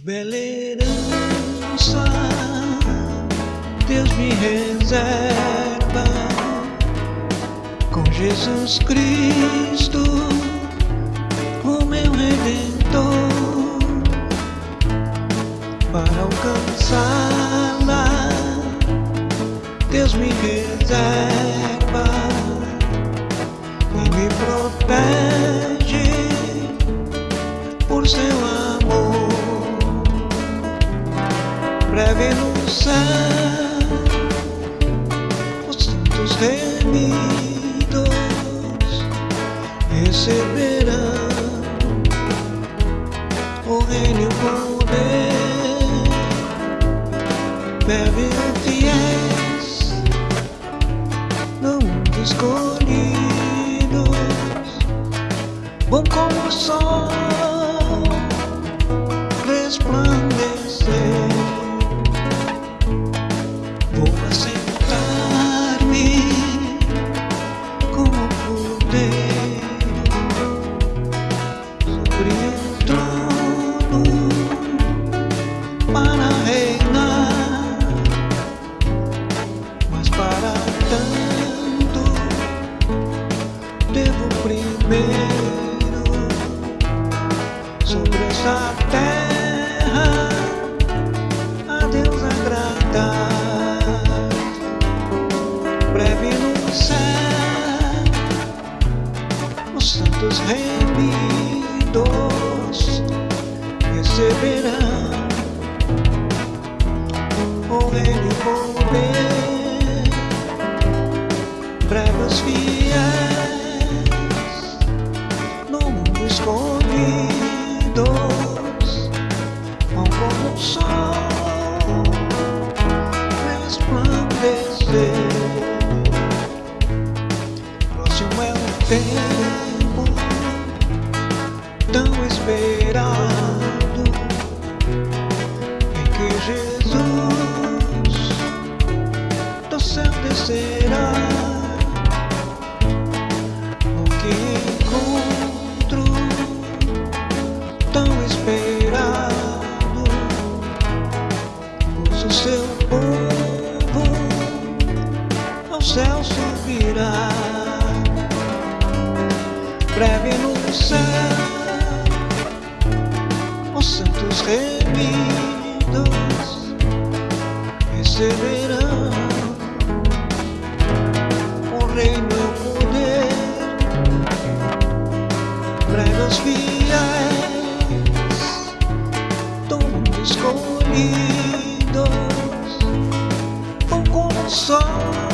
bela herança Deus me reserva. Com Jesus Cristo, o meu Redentor, para alcançá-la. Deus me reserva. E me protege breve no céu os santos remidos receberão o reino poder. Bebe fiéis mundo escolhidos. Bom como o sol resplandecer primeiro sobre essa terra a Deus agradar. Breve no céu, os santos remidos receberão o reino poder. Breves fiéis. Escolhidos seu povo ao céu subirá. Breve no céu os santos remidos receberão o reino e o poder. Os fiéis do mundo escolhido sol